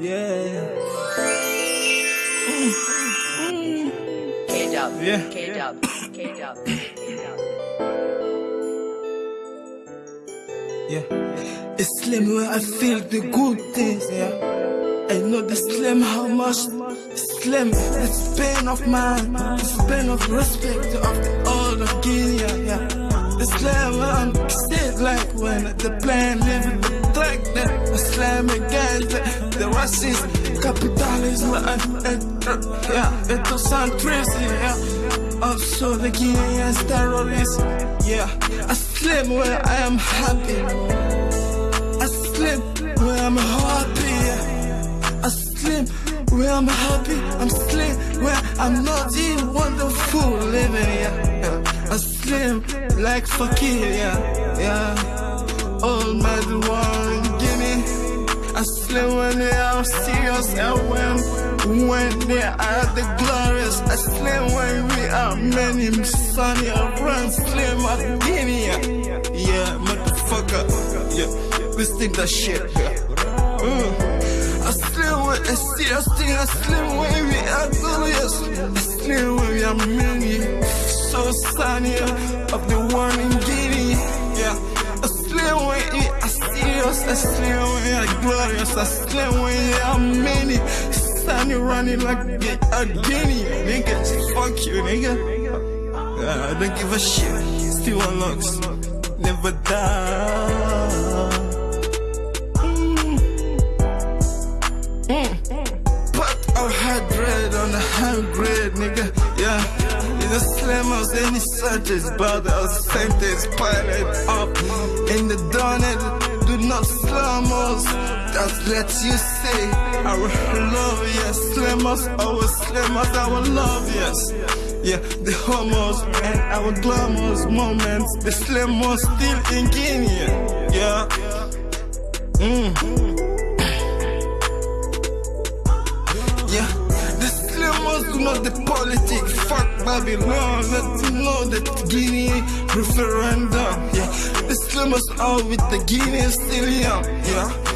Yeah. K-Dub. Yeah. K-Dub. K-Dub. Yeah. It's slim where I feel the good things. Yeah. I know the slim how much slim It's pain of mine It's pain of respect of the old of Guinea yeah. The slim I'm sick like when the plan living. I slam against the, the and, and uh, uh, uh, yeah, ethnocentrism, yeah. Also the Guineans terrorists, yeah. I slim where I am happy. I slim where I'm happy. Yeah. I slim where I'm happy. I'm slim where I'm not in wonderful living. Yeah. I slim like fakir. Yeah. Yeah. All my one Guinea. And when when they are the glorious. I slim when we are many sunny around slim at Guinea. Yeah, motherfucker. Yeah, this thing that shit. Mm. I slim when I see us thing. I slim when we are glorious. I slim when we are many so sunny of the one in Guinea. Yeah. I slim when we are serious. I slim when we are glorious. I slim when we many you running like a guinea, nigga. Fuck you, nigga. Uh, I don't give a shit. Still unlocks, never die. Mm. Mm. I had bread on high grade, nigga. Yeah. In the slam house, any searches, but I was sentence pilot up Let you say our love, yes. Slam us, our slam us, our love, yes. Yeah, the homos and our glamorous moments. The slam us still in Guinea. Yeah. Mm. Yeah. The slam us do not the politics. Fuck Babylon. Let you know that Guinea referendum. Yeah. The slam us out with the Guinea still young. Yeah.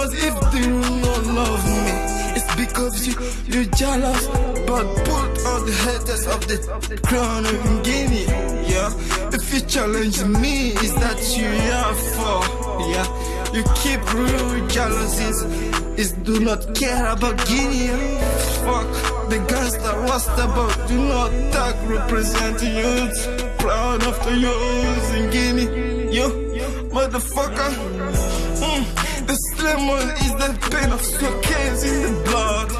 Slammers, if they do not love me, it's because you, you're jealous. But put all the haters of the crown of Guinea. Yeah, if you challenge me, is that you are for? Yeah, you keep real jealousies. Is do not care about Guinea. Fuck the gangster rasta, but do not tag represent youths. Proud of the youths in Guinea. Yo, motherfucker. Slimmer is the pain of suitcase in the blood.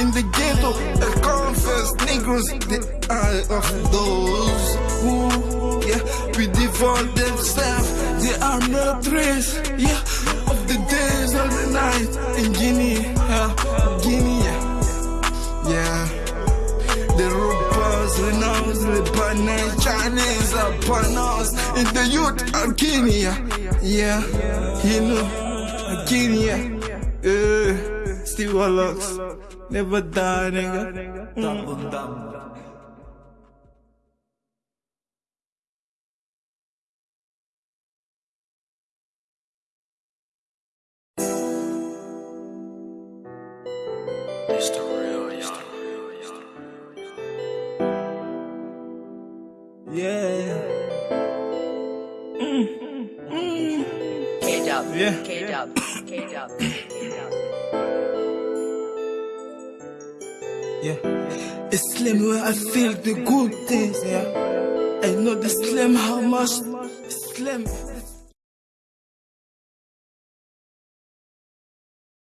In the ghetto, I confess Negroes, the eye of those who, yeah, we devour themselves. They are murderers, yeah, of the days of the night in Guinea, yeah, Guinea, yeah. The robbers, renounce, Lebanese, Chinese, upon us in the youth of Guinea, yeah, you know. Guinea, uh, still locks, never die, nigga. Mm. It's the real young. Yeah. K-Dub, Yeah. Yeah. It's slim where I feel the good things, yeah. I know the slim how much slim.